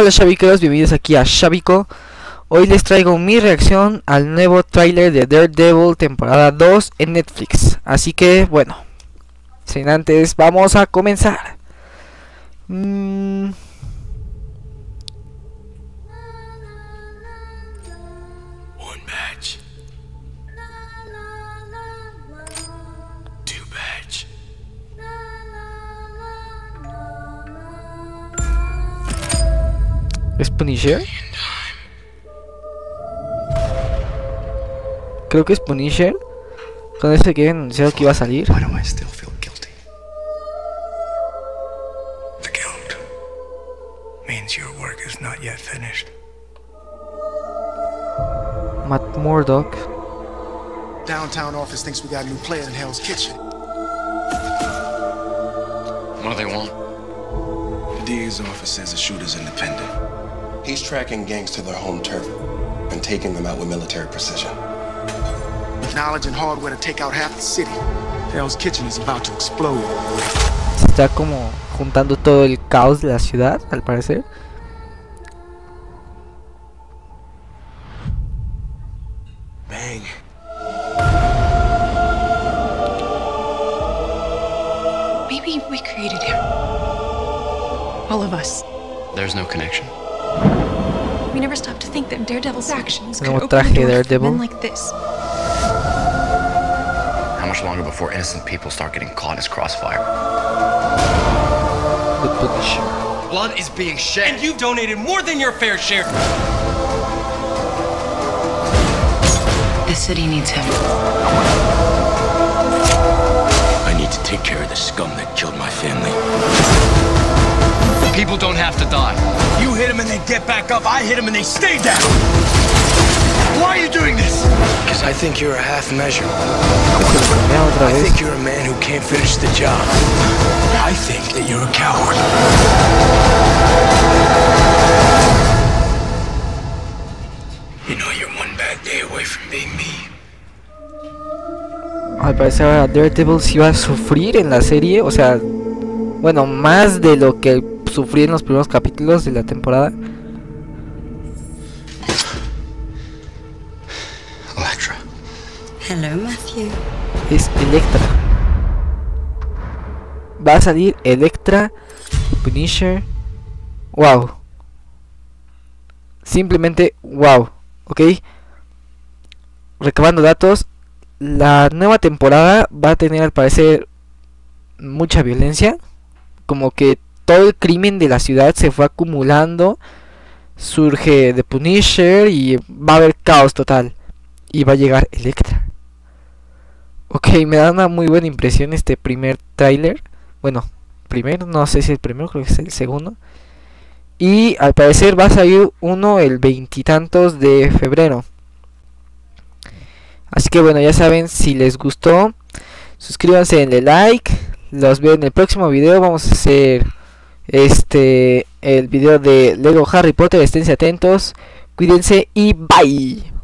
Hola Shaviqueros, bienvenidos aquí a Shavico Hoy les traigo mi reacción al nuevo tráiler de Daredevil temporada 2 en Netflix Así que bueno, sin antes vamos a comenzar mm. ¿Es Punisher? Creo que es Punisher Con ese que anunciado que iba a salir Why do I still feel guilty? The guilt means your work is not yet finished. Matt Murdock Downtown office thinks we got a new player in Hell's Kitchen. What do they want? The DA's office says the shooter's independent. He's tracking gangs to their home turf and taking them out with military precision. With knowledge and hardware to take out half the city, Hell's Kitchen is about to explode. Está como juntando todo el caos de la ciudad, al parecer Bang. Maybe we created him. All of us. There's no connection. We never stopped to think that Daredevil's actions could Nuevo open traje the door for Daredevil. men like this. How much longer before innocent people start getting caught in his crossfire? The Punisher Blood is being shed. And you've donated more than your fair share. The city needs him. I need to take care of the scum that killed my family. People don't have to die. You hit them and they get back up. I hit them and they stay down. Why are you doing this? Because I think you're a half measure. I think you're a man who can't finish the job. I think that you're a coward. You know you're one bad day away from being me. Al parecer ahora Daredevil sí va a sufrir en la serie O sea, bueno, más de lo que sufrí en los primeros capítulos de la temporada. Electra. Hello, Matthew. Es Electra. Va a salir Electra, Punisher. Wow. Simplemente wow Ok. Recabando datos La nueva temporada va a tener al parecer mucha violencia. Como que todo el crimen de la ciudad se fue acumulando Surge The Punisher y va a haber caos total Y va a llegar Electra Ok, me da una muy buena impresión este primer tráiler. Bueno, primero, no sé si el primero, creo que es el segundo. Y al parecer va a salir uno el veintitantos de febrero. Así que bueno, ya saben, si les gustó, suscríbanse, denle like. Los veo en el próximo video. Vamos a hacer este el video de Lego Harry Potter. Esténse atentos. Cuídense y bye.